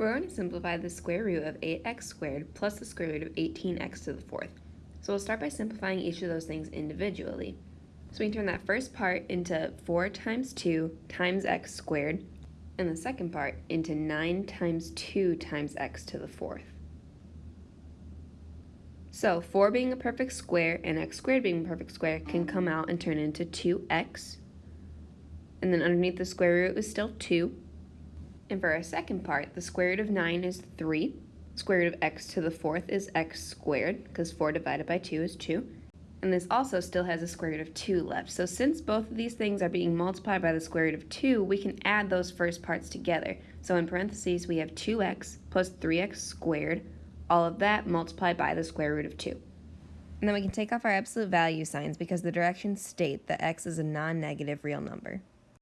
We're going to simplify the square root of 8x squared plus the square root of 18x to the fourth. So we'll start by simplifying each of those things individually. So we turn that first part into 4 times 2 times x squared, and the second part into 9 times 2 times x to the fourth. So 4 being a perfect square and x squared being a perfect square can come out and turn into 2x. And then underneath the square root is still 2. And for our second part, the square root of 9 is 3. Square root of x to the fourth is x squared, because 4 divided by 2 is 2. And this also still has a square root of 2 left. So since both of these things are being multiplied by the square root of 2, we can add those first parts together. So in parentheses, we have 2x plus 3x squared all of that multiplied by the square root of 2. And then we can take off our absolute value signs because the directions state that x is a non-negative real number.